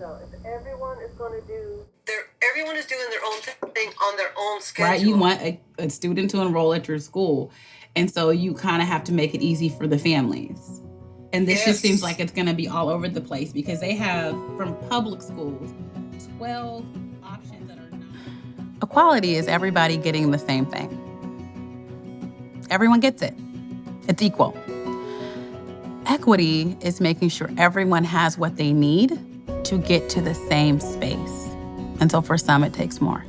though. If everyone is going to do, their, everyone is doing their own thing on their own schedule. right? You want a, a student to enroll at your school. And so you kind of have to make it easy for the families. And this just seems like it's going to be all over the place because they have, from public schools, 12 options that are not. Equality is everybody getting the same thing. Everyone gets it, it's equal. Equity is making sure everyone has what they need to get to the same space. And so for some, it takes more.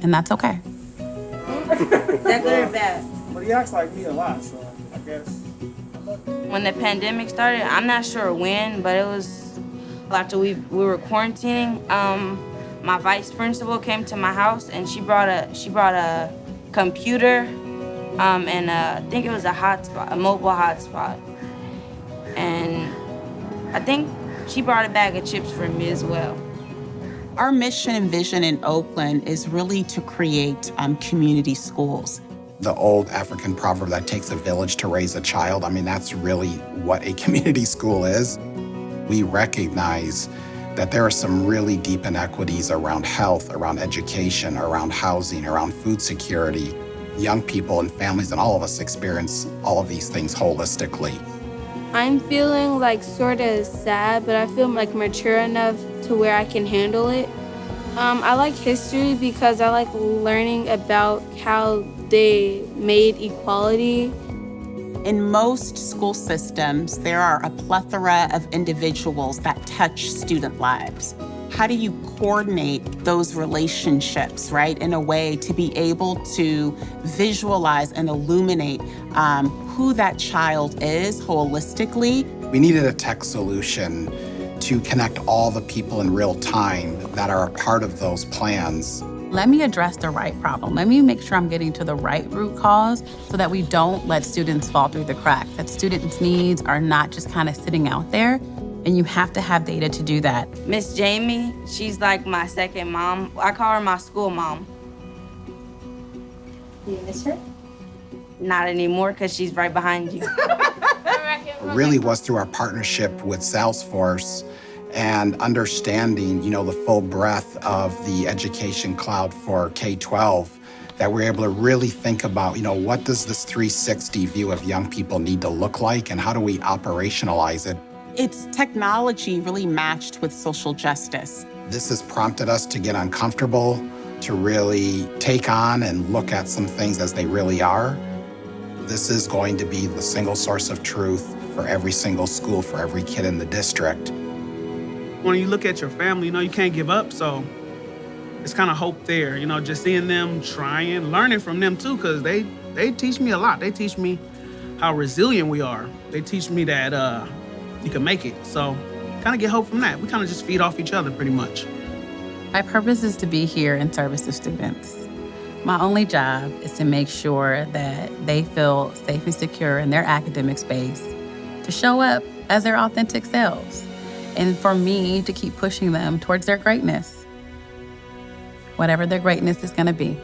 And that's okay. That good or bad? But he acts like me a lot, so I guess. When the pandemic started, I'm not sure when, but it was after we we were quarantining. Um, my vice principal came to my house and she brought a she brought a computer, um, and uh, I think it was a hotspot, a mobile hotspot, and I think she brought a bag of chips for me as well. Our mission and vision in Oakland is really to create um, community schools. The old African proverb that takes a village to raise a child, I mean, that's really what a community school is. We recognize that there are some really deep inequities around health, around education, around housing, around food security. Young people and families and all of us experience all of these things holistically. I'm feeling like sort of sad, but I feel like mature enough to where I can handle it. Um, I like history because I like learning about how they made equality. In most school systems, there are a plethora of individuals that touch student lives. How do you coordinate those relationships, right, in a way to be able to visualize and illuminate um, who that child is holistically? We needed a tech solution to connect all the people in real time that are a part of those plans Let me address the right problem. Let me make sure I'm getting to the right root cause so that we don't let students fall through the cracks, that students' needs are not just kind of sitting out there. And you have to have data to do that. Miss Jamie, she's like my second mom. I call her my school mom. Do you miss her? Not anymore because she's right behind you. really was through our partnership with Salesforce and understanding, you know, the full breadth of the education cloud for K-12 that we're able to really think about, you know, what does this 360 view of young people need to look like and how do we operationalize it? It's technology really matched with social justice. This has prompted us to get uncomfortable, to really take on and look at some things as they really are. This is going to be the single source of truth for every single school, for every kid in the district. When you look at your family, you know, you can't give up. So it's kind of hope there, you know, just seeing them trying, learning from them too, because they, they teach me a lot. They teach me how resilient we are. They teach me that uh, you can make it. So kind of get hope from that. We kind of just feed off each other pretty much. My purpose is to be here in service of students. My only job is to make sure that they feel safe and secure in their academic space, to show up as their authentic selves, and for me to keep pushing them towards their greatness, whatever their greatness is going to be.